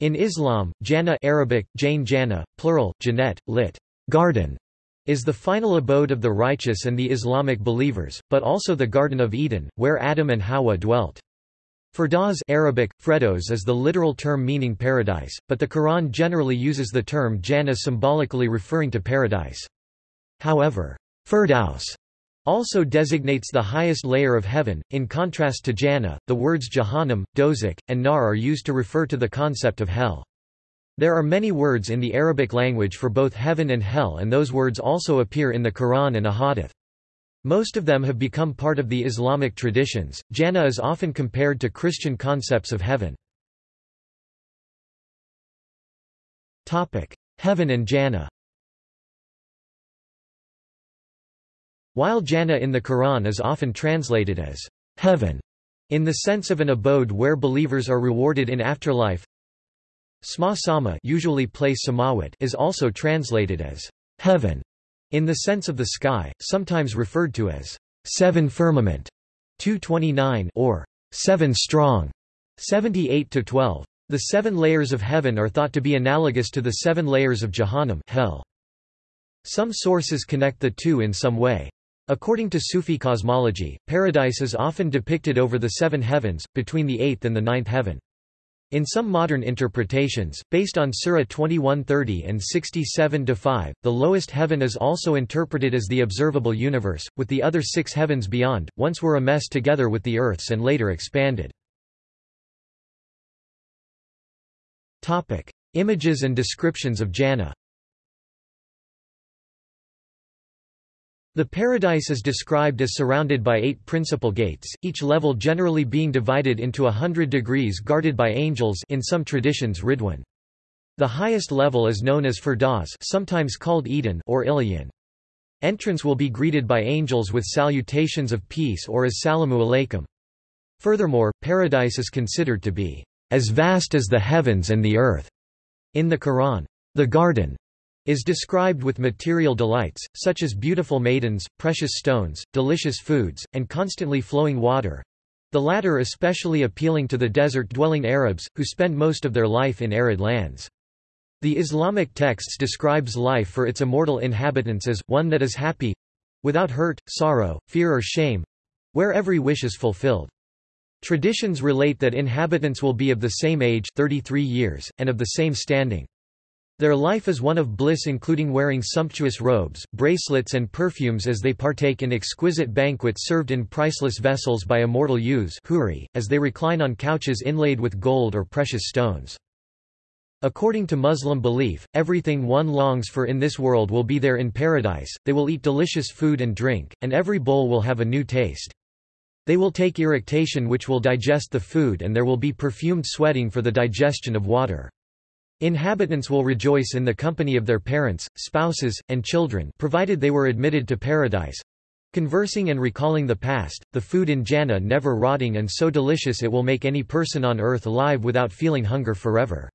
In Islam, Jannah Arabic, Jane Jannah, plural, Jannat, lit. Garden, is the final abode of the righteous and the Islamic believers, but also the Garden of Eden, where Adam and Hawa dwelt. Firdaus Arabic, Fredos is the literal term meaning paradise, but the Quran generally uses the term Jannah symbolically referring to paradise. However, Firdaus also designates the highest layer of heaven. In contrast to Jannah, the words Jahannam, Dozak, and Nar are used to refer to the concept of hell. There are many words in the Arabic language for both heaven and hell and those words also appear in the Quran and Ahadith. Most of them have become part of the Islamic traditions. Jannah is often compared to Christian concepts of heaven. Topic: Heaven and Jannah. While Jannah in the Quran is often translated as heaven, in the sense of an abode where believers are rewarded in afterlife, Sma Sama usually place Samawat is also translated as heaven, in the sense of the sky, sometimes referred to as seven firmament 229 or seven strong 78 to 12. The seven layers of heaven are thought to be analogous to the seven layers of Jahannam hell. Some sources connect the two in some way. According to Sufi cosmology, paradise is often depicted over the seven heavens, between the eighth and the ninth heaven. In some modern interpretations, based on Surah 2130 and 67-5, the lowest heaven is also interpreted as the observable universe, with the other six heavens beyond, once were a mess together with the earths and later expanded. Images and descriptions of Jannah The paradise is described as surrounded by eight principal gates, each level generally being divided into a hundred degrees guarded by angels in some traditions Ridwan. The highest level is known as Firdaus sometimes called Eden or Illiyyin. Entrance will be greeted by angels with salutations of peace or as Salamu alaikum. Furthermore, paradise is considered to be as vast as the heavens and the earth. In the Quran, the garden is described with material delights, such as beautiful maidens, precious stones, delicious foods, and constantly flowing water, the latter especially appealing to the desert-dwelling Arabs, who spend most of their life in arid lands. The Islamic texts describes life for its immortal inhabitants as, one that is happy—without hurt, sorrow, fear or shame—where every wish is fulfilled. Traditions relate that inhabitants will be of the same age 33 years, and of the same standing. Their life is one of bliss including wearing sumptuous robes, bracelets and perfumes as they partake in exquisite banquets served in priceless vessels by immortal youths as they recline on couches inlaid with gold or precious stones. According to Muslim belief, everything one longs for in this world will be there in paradise, they will eat delicious food and drink, and every bowl will have a new taste. They will take eructation which will digest the food and there will be perfumed sweating for the digestion of water. Inhabitants will rejoice in the company of their parents, spouses, and children provided they were admitted to paradise. Conversing and recalling the past, the food in Jannah never rotting and so delicious it will make any person on earth alive without feeling hunger forever.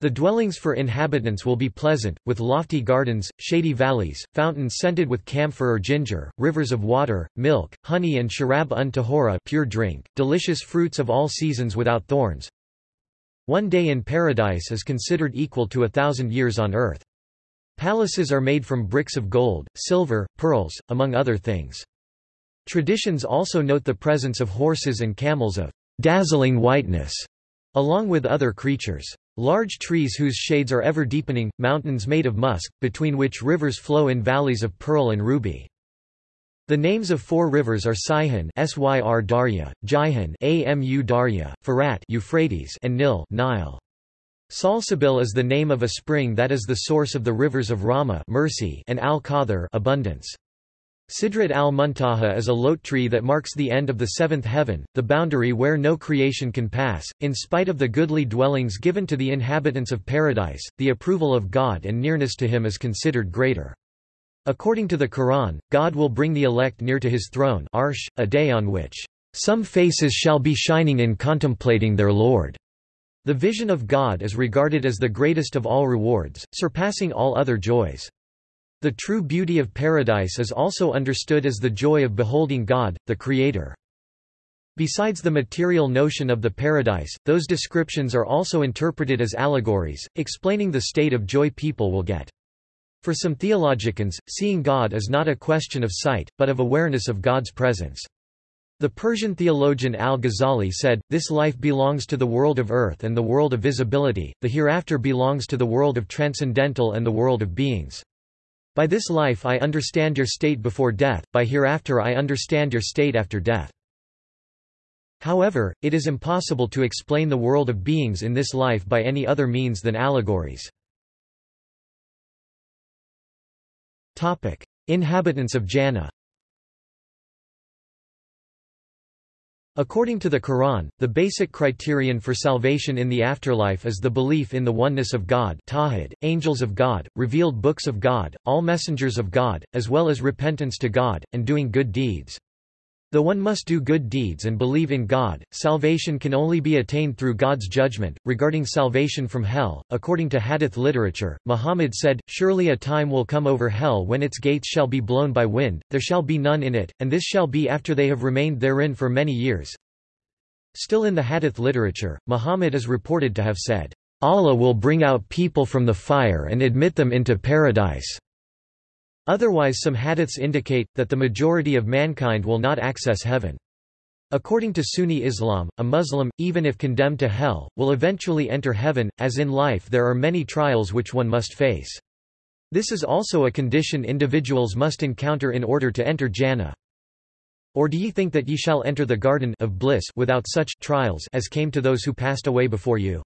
The dwellings for inhabitants will be pleasant, with lofty gardens, shady valleys, fountains scented with camphor or ginger, rivers of water, milk, honey and sharab un tahora pure drink, delicious fruits of all seasons without thorns, one day in paradise is considered equal to a thousand years on earth. Palaces are made from bricks of gold, silver, pearls, among other things. Traditions also note the presence of horses and camels of dazzling whiteness, along with other creatures. Large trees whose shades are ever deepening, mountains made of musk, between which rivers flow in valleys of pearl and ruby. The names of four rivers are Sihon Syr Darya, Jihan Amu Darya, Farat Euphrates and Nil Nile. Salsabil is the name of a spring that is the source of the rivers of Rahma mercy and Al-Qadr abundance. Sidrat al-Muntaha is a lote tree that marks the end of the seventh heaven, the boundary where no creation can pass. In spite of the goodly dwellings given to the inhabitants of paradise, the approval of God and nearness to him is considered greater. According to the Quran, God will bring the elect near to his throne arsh, a day on which some faces shall be shining in contemplating their Lord. The vision of God is regarded as the greatest of all rewards, surpassing all other joys. The true beauty of paradise is also understood as the joy of beholding God, the Creator. Besides the material notion of the paradise, those descriptions are also interpreted as allegories, explaining the state of joy people will get. For some theologians, seeing God is not a question of sight, but of awareness of God's presence. The Persian theologian al-Ghazali said, this life belongs to the world of earth and the world of visibility, the hereafter belongs to the world of transcendental and the world of beings. By this life I understand your state before death, by hereafter I understand your state after death. However, it is impossible to explain the world of beings in this life by any other means than allegories. Topic: Inhabitants of Jannah. According to the Quran, the basic criterion for salvation in the afterlife is the belief in the oneness of God Tawhid, angels of God, revealed books of God, all messengers of God, as well as repentance to God, and doing good deeds. Though one must do good deeds and believe in God, salvation can only be attained through God's judgment. Regarding salvation from hell, according to hadith literature, Muhammad said, Surely a time will come over hell when its gates shall be blown by wind, there shall be none in it, and this shall be after they have remained therein for many years. Still in the hadith literature, Muhammad is reported to have said, Allah will bring out people from the fire and admit them into paradise. Otherwise some hadiths indicate, that the majority of mankind will not access heaven. According to Sunni Islam, a Muslim, even if condemned to hell, will eventually enter heaven, as in life there are many trials which one must face. This is also a condition individuals must encounter in order to enter Jannah. Or do ye think that ye shall enter the garden of bliss without such trials as came to those who passed away before you?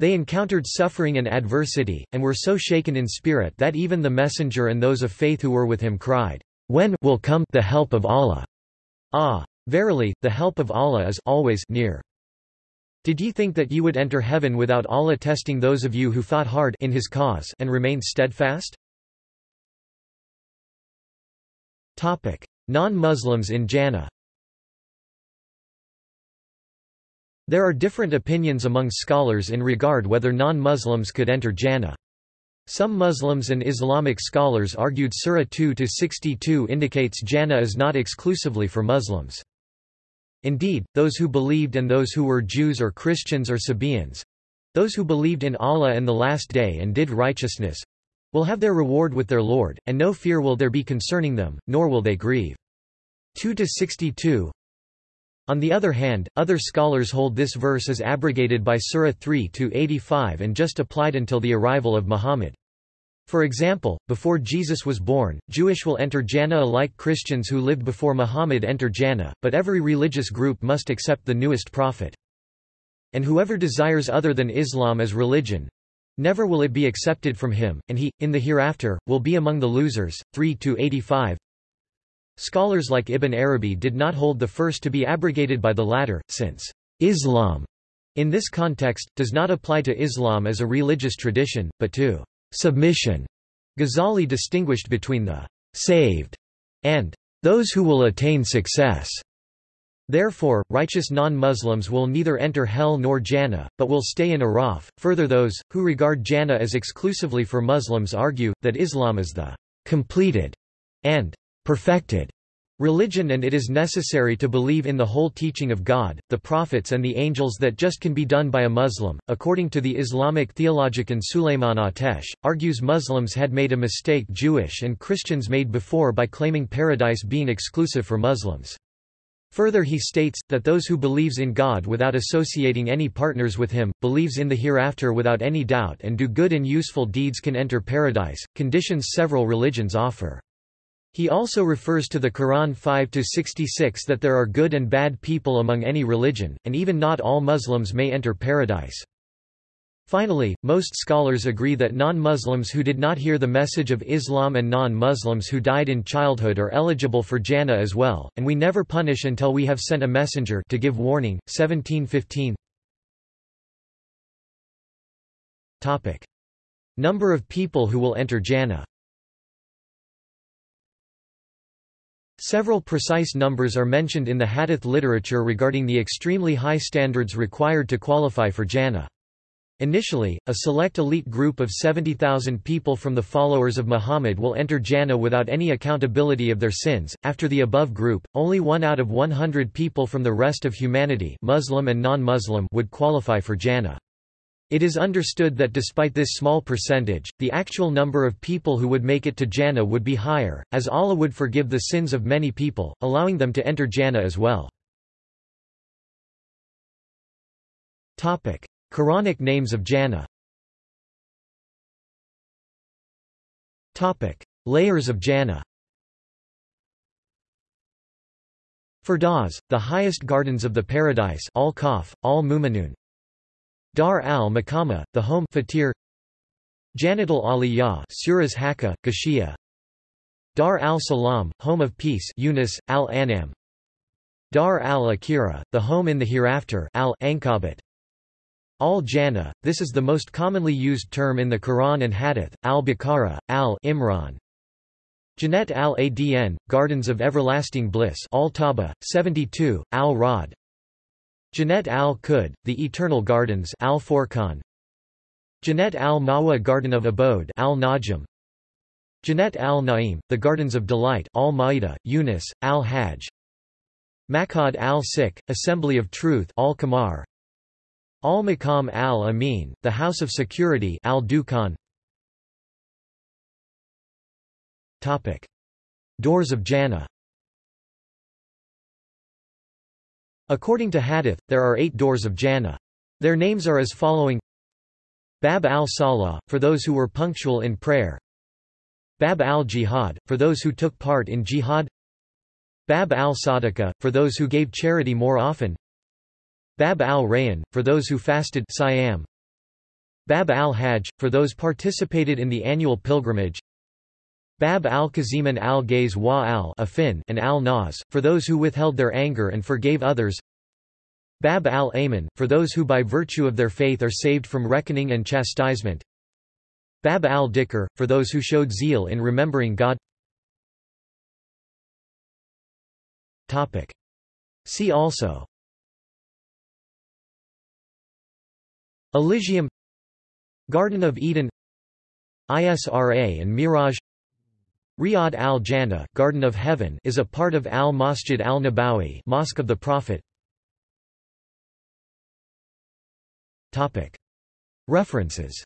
They encountered suffering and adversity, and were so shaken in spirit that even the messenger and those of faith who were with him cried, When will come the help of Allah? Ah! Verily, the help of Allah is always near. Did ye think that ye would enter heaven without Allah testing those of you who fought hard in his cause and remained steadfast? Non-Muslims in Jannah There are different opinions among scholars in regard whether non-Muslims could enter Jannah. Some Muslims and Islamic scholars argued Surah 2-62 indicates Jannah is not exclusively for Muslims. Indeed, those who believed and those who were Jews or Christians or Sabians—those who believed in Allah and the Last Day and did righteousness—will have their reward with their Lord, and no fear will there be concerning them, nor will they grieve. 2-62 on the other hand, other scholars hold this verse as abrogated by Surah 3-85 and just applied until the arrival of Muhammad. For example, before Jesus was born, Jewish will enter Jannah like Christians who lived before Muhammad enter Jannah, but every religious group must accept the newest prophet. And whoever desires other than Islam as religion, never will it be accepted from him, and he, in the hereafter, will be among the losers. 3-85 Scholars like Ibn Arabi did not hold the first to be abrogated by the latter, since Islam, in this context, does not apply to Islam as a religious tradition, but to submission. Ghazali distinguished between the saved and those who will attain success. Therefore, righteous non-Muslims will neither enter hell nor Jannah, but will stay in Araf. Further those, who regard Jannah as exclusively for Muslims argue, that Islam is the completed and perfected religion and it is necessary to believe in the whole teaching of God, the prophets and the angels that just can be done by a Muslim. According to the Islamic theologian Süleyman Ateş, argues Muslims had made a mistake Jewish and Christians made before by claiming paradise being exclusive for Muslims. Further he states, that those who believes in God without associating any partners with him, believes in the hereafter without any doubt and do good and useful deeds can enter paradise, conditions several religions offer. He also refers to the Quran 5-66 that there are good and bad people among any religion, and even not all Muslims may enter paradise. Finally, most scholars agree that non-Muslims who did not hear the message of Islam and non-Muslims who died in childhood are eligible for Jannah as well, and we never punish until we have sent a messenger to give warning. 1715 Topic. Number of people who will enter Jannah Several precise numbers are mentioned in the hadith literature regarding the extremely high standards required to qualify for Jannah. Initially, a select elite group of 70,000 people from the followers of Muhammad will enter Jannah without any accountability of their sins. After the above group, only one out of 100 people from the rest of humanity Muslim and non-Muslim would qualify for Jannah. It is understood that despite this small percentage, the actual number of people who would make it to Jannah would be higher, as Allah would forgive the sins of many people, allowing them to enter Jannah as well. Quranic names of Jannah Layers of Jannah Firdaus, the highest gardens of the paradise al-Kahf, al-Muminun Dar al-Makama, the home fatir Janatul Aliyah Surahs Hakka, Ghashiya Dar al-Salam, home of peace Yunus, al-Anam Dar al-Akhirah, the home in the hereafter al-Ankabut Al-Jannah, this is the most commonly used term in the Quran and Hadith, al-Baqarah, al-Imran. Jannat al-Adn, Gardens of Everlasting Bliss al-Tawba, 72, al-Rad. Jannat al-Khuld, The Eternal Gardens al-Furqan. Jannat al-Mawa Garden of Abode al-Najm. Jannat al-Na'im, The Gardens of Delight al-Ma'idah, Yunus, al-Hajj. Makad al-Sik, Assembly of Truth al-Qamar. Al-Maqam al-Amin, the House of Security al-Dukhan Doors of Jannah According to Hadith, there are eight doors of Jannah. Their names are as following. Bab al-Salah, for those who were punctual in prayer. Bab al-Jihad, for those who took part in jihad. Bab al-Sadaqah, for those who gave charity more often. Bab al-Rayyan, for those who fasted Siam. Bab al-Hajj, for those participated in the annual pilgrimage Bab al-Kaziman al-Gays wa al and al-Nas, for those who withheld their anger and forgave others. Bab al-Aman, for those who by virtue of their faith are saved from reckoning and chastisement. Bab al-Dhikr, for those who showed zeal in remembering God. Topic. See also. Elysium. Garden of Eden. Isra and Miraj Riyadh al-Jannah Garden of Heaven is a part of Al-Masjid al-Nabawi Mosque of the Prophet. References